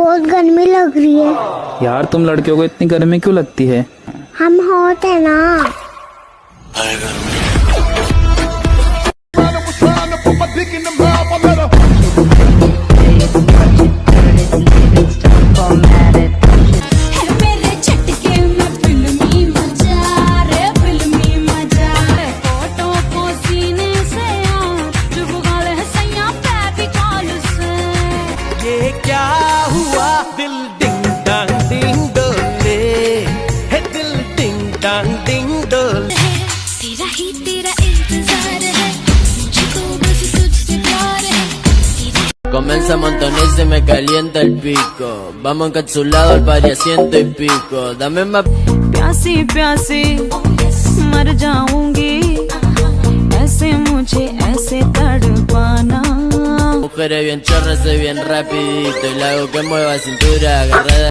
बहुत गर्मी लग रही है। यार तुम लड़कियों को इतनी गर्मी क्यों लगती है? हम हॉट है ना। मेरे हुआ दिल डिंग डांग डिंग डोले है दिल डिंग डांग डिंग डोले तेरा ही तेरा इंतजार है मुझको बस तुझसे प्यार है तेरा Comienza a montonar y se me calienta el pico. Vamos encapsulados al pari a ciento y pico. Dame más प्यासी प्यासी मर जाऊंगी mujeres bien chorras, soy bien rapidito Y la hago que mueva cintura agarrada.